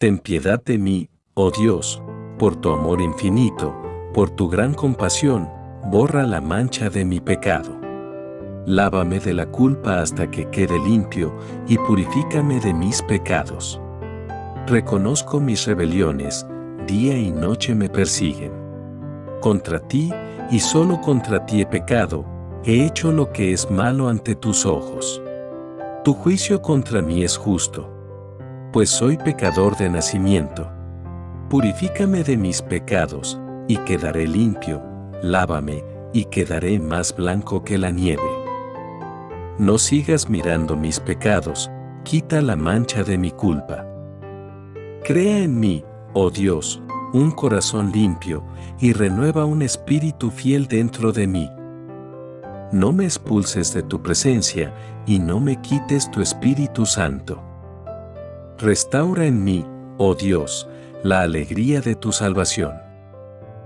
Ten piedad de mí, oh Dios, por tu amor infinito, por tu gran compasión, borra la mancha de mi pecado. Lávame de la culpa hasta que quede limpio y purifícame de mis pecados. Reconozco mis rebeliones, día y noche me persiguen. Contra ti, y solo contra ti he pecado, he hecho lo que es malo ante tus ojos. Tu juicio contra mí es justo, pues soy pecador de nacimiento. Purifícame de mis pecados, y quedaré limpio, lávame, y quedaré más blanco que la nieve. No sigas mirando mis pecados, quita la mancha de mi culpa. Crea en mí, oh Dios, un corazón limpio, y renueva un espíritu fiel dentro de mí. No me expulses de tu presencia, y no me quites tu Espíritu Santo. Restaura en mí, oh Dios, la alegría de tu salvación.